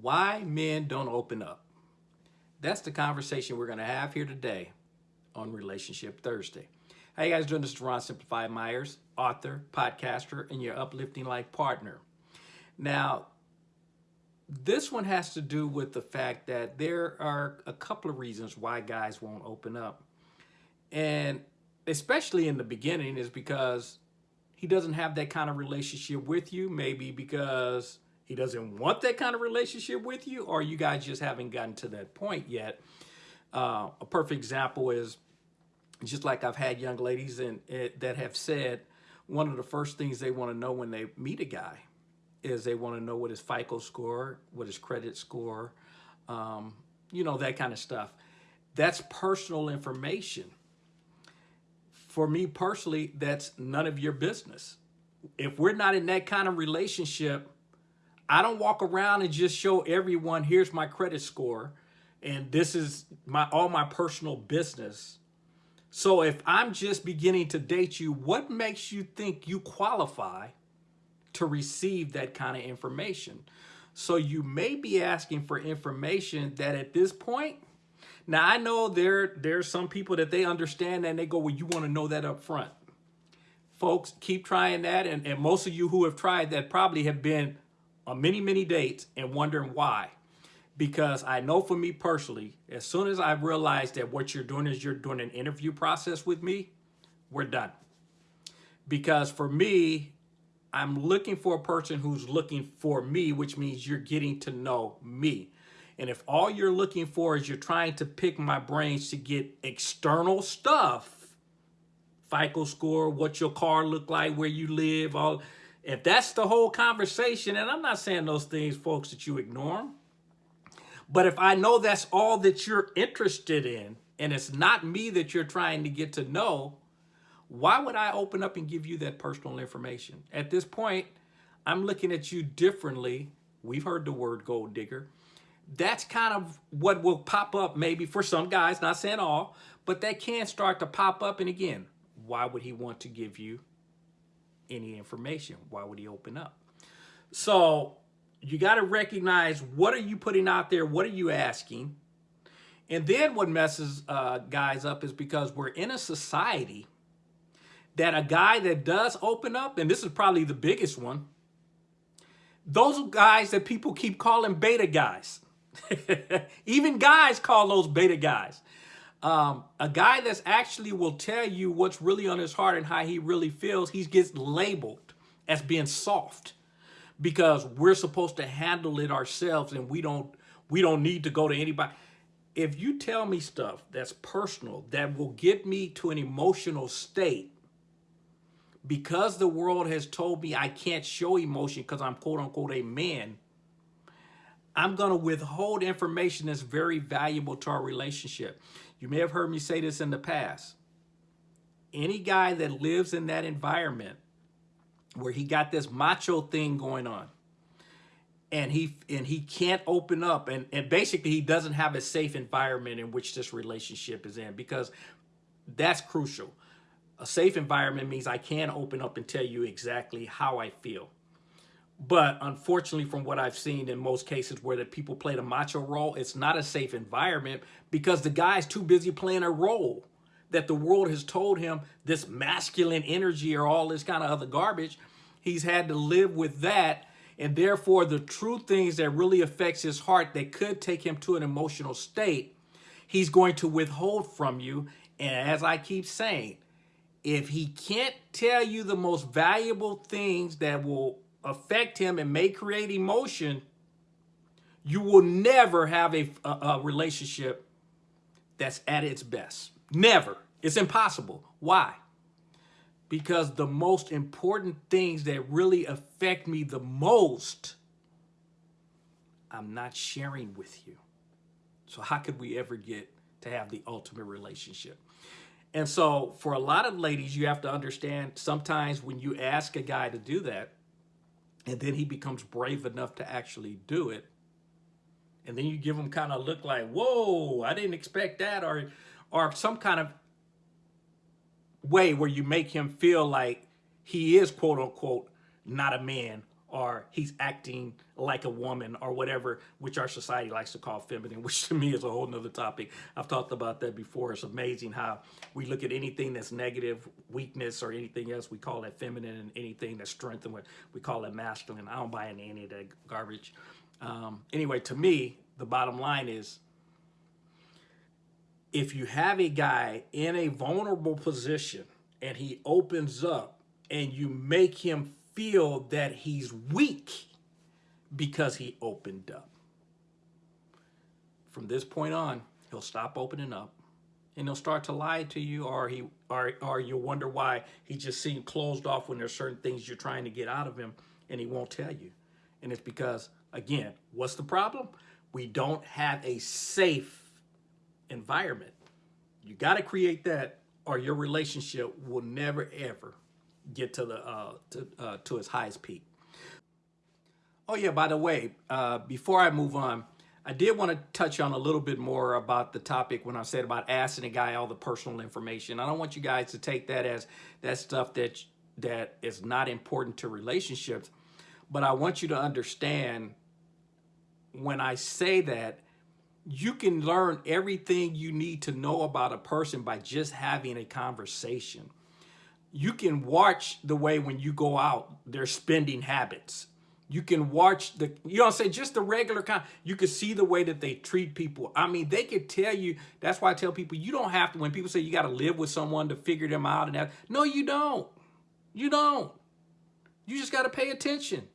Why men don't open up. That's the conversation we're going to have here today on Relationship Thursday. How you guys doing? This is Ron Simplified Myers, author, podcaster, and your uplifting life partner. Now, this one has to do with the fact that there are a couple of reasons why guys won't open up. And especially in the beginning is because he doesn't have that kind of relationship with you. Maybe because he doesn't want that kind of relationship with you or you guys just haven't gotten to that point yet. Uh, a perfect example is just like I've had young ladies eh, that have said one of the first things they want to know when they meet a guy is they want to know what his FICO score, what his credit score, um, you know, that kind of stuff. That's personal information. For me personally, that's none of your business. If we're not in that kind of relationship, I don't walk around and just show everyone, here's my credit score, and this is my all my personal business. So if I'm just beginning to date you, what makes you think you qualify to receive that kind of information. So you may be asking for information that at this point, now I know there there's some people that they understand and they go, well, you want to know that up front. Folks, keep trying that. And, and most of you who have tried that probably have been on many, many dates and wondering why. Because I know for me personally, as soon as I realized that what you're doing is you're doing an interview process with me, we're done. Because for me, I'm looking for a person who's looking for me, which means you're getting to know me. And if all you're looking for is you're trying to pick my brains to get external stuff, FICO score, what your car look like, where you live, all if that's the whole conversation, and I'm not saying those things, folks, that you ignore them. But if I know that's all that you're interested in, and it's not me that you're trying to get to know, why would I open up and give you that personal information? At this point, I'm looking at you differently. We've heard the word gold digger. That's kind of what will pop up maybe for some guys, not saying all, but that can start to pop up. And again, why would he want to give you any information? Why would he open up? So you got to recognize what are you putting out there? What are you asking? And then what messes uh, guys up is because we're in a society that a guy that does open up, and this is probably the biggest one, those guys that people keep calling beta guys. Even guys call those beta guys. Um, a guy that's actually will tell you what's really on his heart and how he really feels, he gets labeled as being soft because we're supposed to handle it ourselves and we don't we don't need to go to anybody. If you tell me stuff that's personal, that will get me to an emotional state, because the world has told me I can't show emotion because I'm quote unquote a man, I'm going to withhold information that's very valuable to our relationship. You may have heard me say this in the past. Any guy that lives in that environment where he got this macho thing going on and he and he can't open up and, and basically he doesn't have a safe environment in which this relationship is in because that's crucial. A safe environment means I can open up and tell you exactly how I feel. But unfortunately, from what I've seen in most cases where the people play the macho role, it's not a safe environment because the guy's too busy playing a role that the world has told him this masculine energy or all this kind of other garbage. He's had to live with that. And therefore, the true things that really affects his heart that could take him to an emotional state, he's going to withhold from you. And as I keep saying, if he can't tell you the most valuable things that will affect him and may create emotion, you will never have a, a, a relationship that's at its best. Never. It's impossible. Why? Because the most important things that really affect me the most, I'm not sharing with you. So how could we ever get to have the ultimate relationship? And so for a lot of ladies, you have to understand sometimes when you ask a guy to do that, and then he becomes brave enough to actually do it, and then you give him kind of look like, whoa, I didn't expect that, or, or some kind of way where you make him feel like he is quote unquote not a man or he's acting like a woman or whatever, which our society likes to call feminine, which to me is a whole nother topic. I've talked about that before. It's amazing how we look at anything that's negative, weakness, or anything else, we call it feminine, and anything that's strength, and we call it masculine. I don't buy into any of that garbage. Um, anyway, to me, the bottom line is if you have a guy in a vulnerable position and he opens up and you make him feel that he's weak because he opened up. From this point on, he'll stop opening up and he'll start to lie to you or he or, or you'll wonder why he just seemed closed off when there's certain things you're trying to get out of him and he won't tell you. And it's because, again, what's the problem? We don't have a safe environment. You got to create that or your relationship will never, ever get to the uh, to, uh, to its highest peak. Oh yeah, by the way, uh, before I move on, I did want to touch on a little bit more about the topic when I said about asking a guy all the personal information. I don't want you guys to take that as that stuff that that is not important to relationships, but I want you to understand when I say that you can learn everything you need to know about a person by just having a conversation you can watch the way when you go out, their spending habits. You can watch the, you know I'm saying, just the regular kind. You can see the way that they treat people. I mean, they could tell you, that's why I tell people, you don't have to, when people say you got to live with someone to figure them out and that, no, you don't. You don't. You just got to pay attention.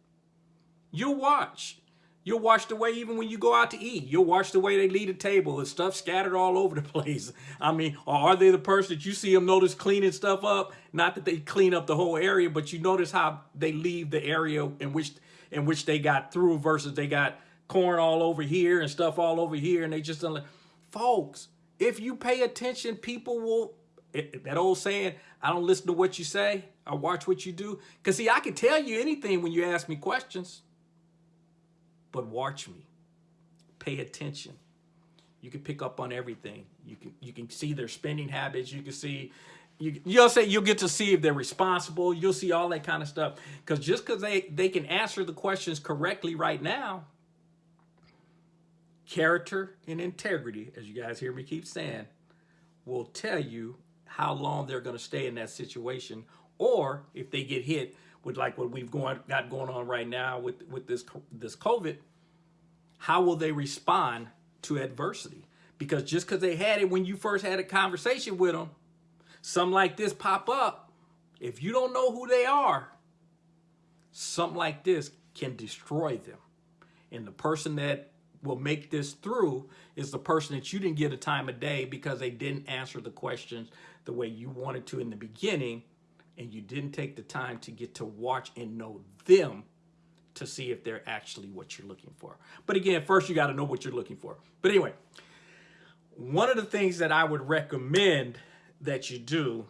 You'll watch. You'll watch the way, even when you go out to eat, you'll watch the way they leave the table and stuff scattered all over the place. I mean, or are they the person that you see them notice cleaning stuff up? Not that they clean up the whole area, but you notice how they leave the area in which in which they got through versus they got corn all over here and stuff all over here. And they just don't folks, if you pay attention, people will, that old saying, I don't listen to what you say. I watch what you do. Because see, I can tell you anything when you ask me questions but watch me. Pay attention. You can pick up on everything. You can you can see their spending habits. You can see you, you'll say you'll get to see if they're responsible. You'll see all that kind of stuff. Because just because they, they can answer the questions correctly right now, character and integrity, as you guys hear me keep saying, will tell you how long they're going to stay in that situation or if they get hit with like what we've going, got going on right now with, with this, this COVID, how will they respond to adversity? Because just because they had it when you first had a conversation with them, something like this pop up, if you don't know who they are, something like this can destroy them. And the person that will make this through is the person that you didn't get a time of day because they didn't answer the questions the way you wanted to in the beginning and you didn't take the time to get to watch and know them to see if they're actually what you're looking for. But again, first you got to know what you're looking for. But anyway, one of the things that I would recommend that you do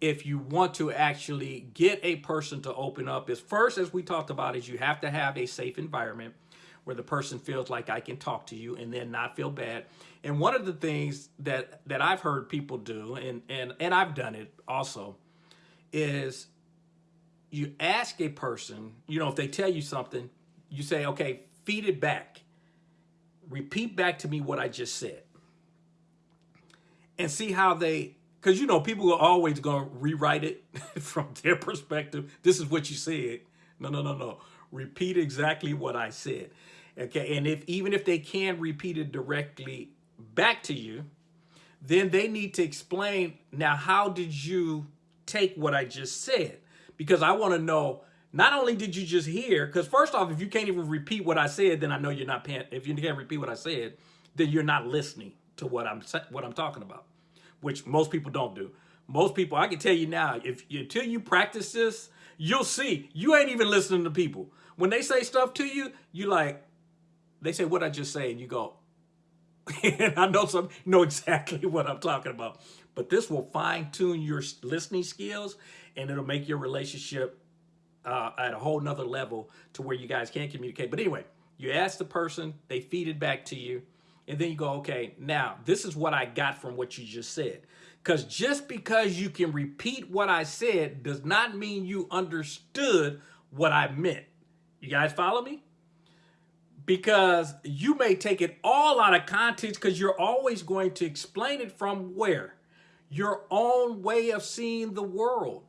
if you want to actually get a person to open up is first, as we talked about, is you have to have a safe environment where the person feels like I can talk to you and then not feel bad. And one of the things that that I've heard people do, and and and I've done it also, is you ask a person, you know, if they tell you something, you say, okay, feed it back. Repeat back to me what I just said. And see how they, because, you know, people are always going to rewrite it from their perspective. This is what you said. No, no, no, no. Repeat exactly what I said. Okay. And if even if they can repeat it directly back to you, then they need to explain, now, how did you take what I just said? Because I want to know, not only did you just hear, because first off, if you can't even repeat what I said, then I know you're not paying, if you can't repeat what I said, then you're not listening to what I'm what I'm talking about, which most people don't do. Most people, I can tell you now, if until you practice this, you'll see you ain't even listening to people. When they say stuff to you, you like, they say what I just say, and you go, and I know some know exactly what I'm talking about. But this will fine tune your listening skills and it'll make your relationship uh, at a whole nother level to where you guys can communicate. But anyway, you ask the person, they feed it back to you, and then you go, okay, now this is what I got from what you just said. Because just because you can repeat what I said does not mean you understood what I meant. You guys follow me? Because you may take it all out of context because you're always going to explain it from where? Your own way of seeing the world.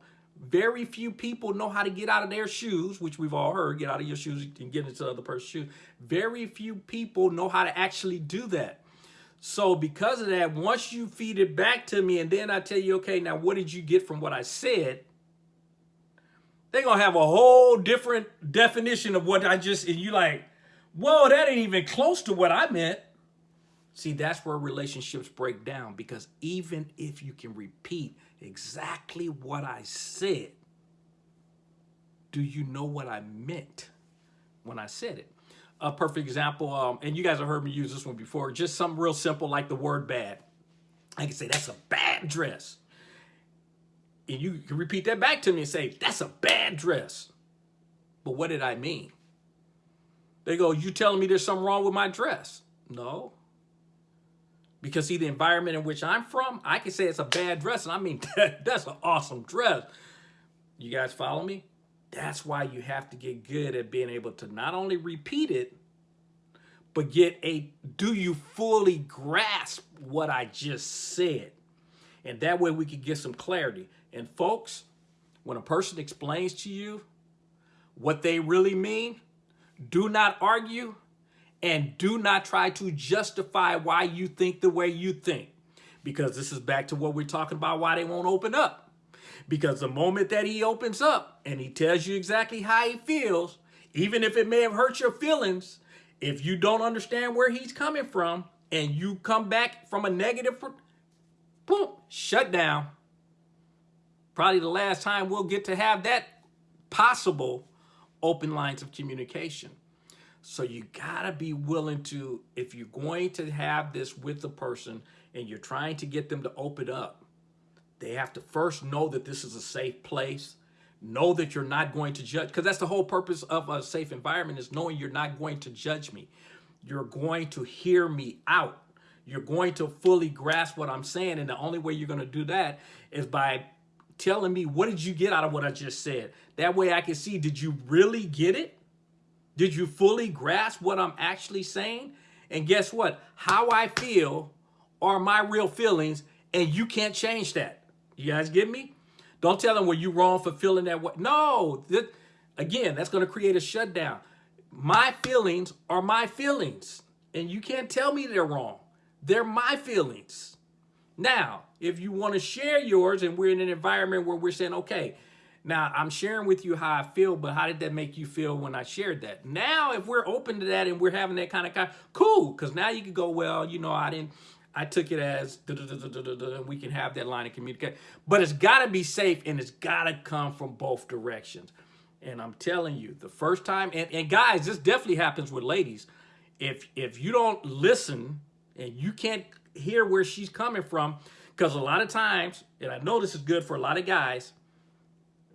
Very few people know how to get out of their shoes, which we've all heard, get out of your shoes and get into the other person's shoes. Very few people know how to actually do that. So because of that, once you feed it back to me and then I tell you, okay, now what did you get from what I said? They're going to have a whole different definition of what I just, and you like, whoa, that ain't even close to what I meant. See, that's where relationships break down because even if you can repeat exactly what I said, do you know what I meant when I said it? A perfect example, um, and you guys have heard me use this one before, just something real simple like the word bad. I can say, that's a bad dress. And you can repeat that back to me and say, that's a bad dress. But what did I mean? They go, you telling me there's something wrong with my dress? No. Because see, the environment in which I'm from, I can say it's a bad dress. And I mean, that's an awesome dress. You guys follow me? That's why you have to get good at being able to not only repeat it, but get a, do you fully grasp what I just said? And that way we can get some clarity. And folks, when a person explains to you what they really mean, do not argue and do not try to justify why you think the way you think. Because this is back to what we're talking about, why they won't open up. Because the moment that he opens up and he tells you exactly how he feels, even if it may have hurt your feelings, if you don't understand where he's coming from and you come back from a negative, boom, shut down. Probably the last time we'll get to have that possible open lines of communication. So you gotta be willing to, if you're going to have this with the person and you're trying to get them to open up, they have to first know that this is a safe place, know that you're not going to judge, because that's the whole purpose of a safe environment is knowing you're not going to judge me. You're going to hear me out. You're going to fully grasp what I'm saying. And the only way you're going to do that is by telling me, what did you get out of what I just said? That way I can see, did you really get it? Did you fully grasp what I'm actually saying? And guess what? How I feel are my real feelings, and you can't change that. You guys get me? Don't tell them, well, you wrong for feeling that way. No, again, that's going to create a shutdown. My feelings are my feelings, and you can't tell me they're wrong. They're my feelings. Now, if you want to share yours and we're in an environment where we're saying, okay, now, I'm sharing with you how I feel, but how did that make you feel when I shared that? Now, if we're open to that and we're having that kind of, kind, cool, because now you can go, well, you know, I didn't, I took it as, da, we can have that line of communication. But it's got to be safe and it's got to come from both directions. And I'm telling you, the first time, and, and guys, this definitely happens with ladies. If, if you don't listen and you can't hear where she's coming from, because a lot of times, and I know this is good for a lot of guys,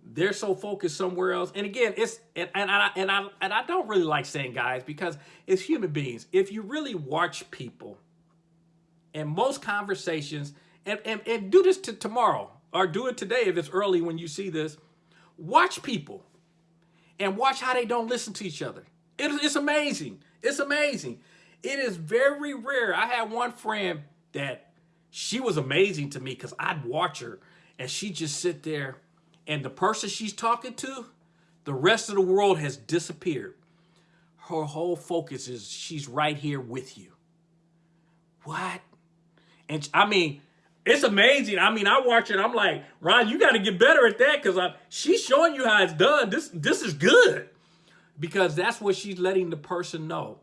they're so focused somewhere else. And again, it's and, and I and I and I don't really like saying guys because it's human beings. If you really watch people in most conversations, and, and, and do this to tomorrow or do it today if it's early when you see this, watch people and watch how they don't listen to each other. It, it's amazing. It's amazing. It is very rare. I had one friend that she was amazing to me because I'd watch her and she'd just sit there and the person she's talking to, the rest of the world has disappeared. Her whole focus is she's right here with you. What? And I mean, it's amazing. I mean, I watch it. I'm like, Ron, you got to get better at that because she's showing you how it's done. This this is good because that's what she's letting the person know.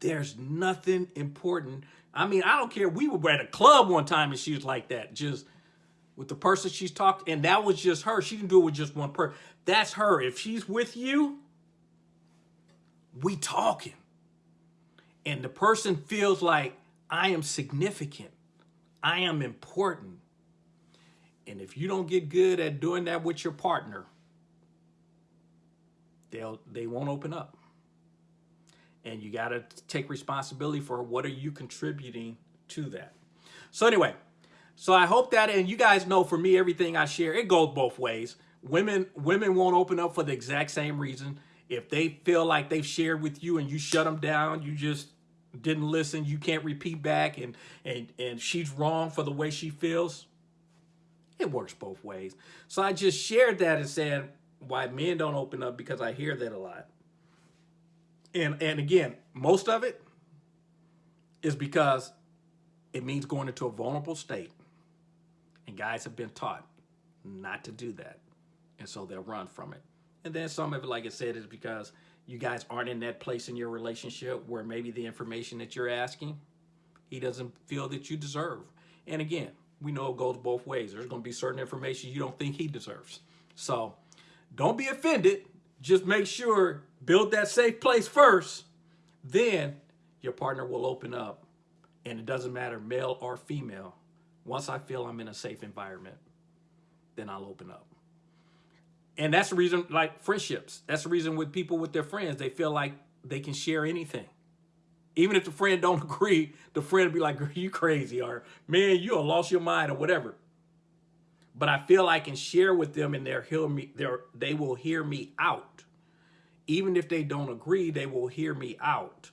There's nothing important. I mean, I don't care. We were at a club one time and she was like that, just with the person she's talked, and that was just her. She didn't do it with just one person. That's her. If she's with you, we talking. And the person feels like I am significant. I am important. And if you don't get good at doing that with your partner, they'll they won't open up. And you got to take responsibility for what are you contributing to that. So anyway, so I hope that, and you guys know for me, everything I share, it goes both ways. Women, women won't open up for the exact same reason. If they feel like they've shared with you and you shut them down, you just didn't listen, you can't repeat back and and and she's wrong for the way she feels. It works both ways. So I just shared that and said why men don't open up because I hear that a lot. And and again, most of it is because it means going into a vulnerable state. And guys have been taught not to do that. And so they'll run from it. And then some of it, like I said, is because you guys aren't in that place in your relationship where maybe the information that you're asking, he doesn't feel that you deserve. And again, we know it goes both ways. There's going to be certain information you don't think he deserves. So don't be offended. Just make sure, build that safe place first. Then your partner will open up. And it doesn't matter, male or female. Once I feel I'm in a safe environment, then I'll open up. And that's the reason, like friendships, that's the reason with people with their friends, they feel like they can share anything. Even if the friend don't agree, the friend will be like, you crazy, or man, you lost your mind, or whatever. But I feel I can share with them and they're hear me, they will hear me out. Even if they don't agree, they will hear me out.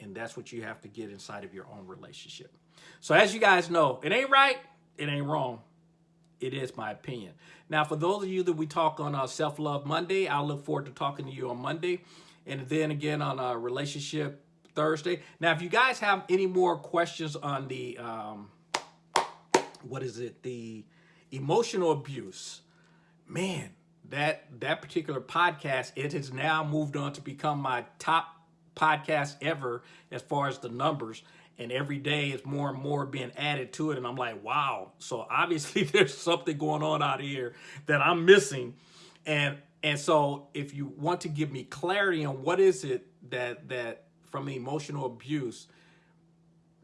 And that's what you have to get inside of your own relationship. So as you guys know, it ain't right, it ain't wrong. It is my opinion. Now, for those of you that we talk on uh, Self-Love Monday, I'll look forward to talking to you on Monday. And then again on uh, Relationship Thursday. Now, if you guys have any more questions on the, um, what is it, the emotional abuse, man, that that particular podcast, it has now moved on to become my top podcast ever as far as the numbers. And every day it's more and more being added to it. And i'm like wow. So obviously there's something going on out here that i'm missing. And and so if you want to give me clarity on what is it that that from emotional abuse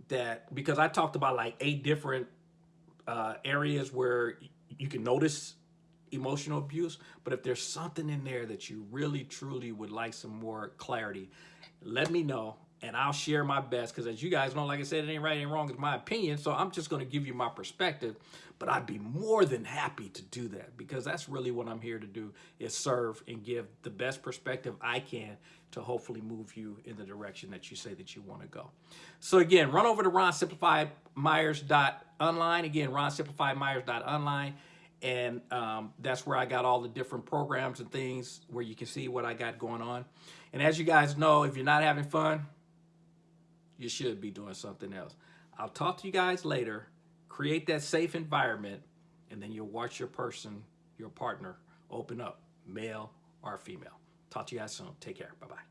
that because i talked about like eight different uh, areas where you can notice emotional abuse but if there's something in there that you really truly would like some more clarity let me know and I'll share my best because as you guys know, like I said, it ain't right, ain't wrong, it's my opinion. So I'm just going to give you my perspective, but I'd be more than happy to do that because that's really what I'm here to do is serve and give the best perspective I can to hopefully move you in the direction that you say that you want to go. So again, run over to ronsimplifiedmyers.online. Again, ronsimplifiedmyers.online. And um, that's where I got all the different programs and things where you can see what I got going on. And as you guys know, if you're not having fun, you should be doing something else. I'll talk to you guys later. Create that safe environment, and then you'll watch your person, your partner, open up, male or female. Talk to you guys soon. Take care. Bye-bye.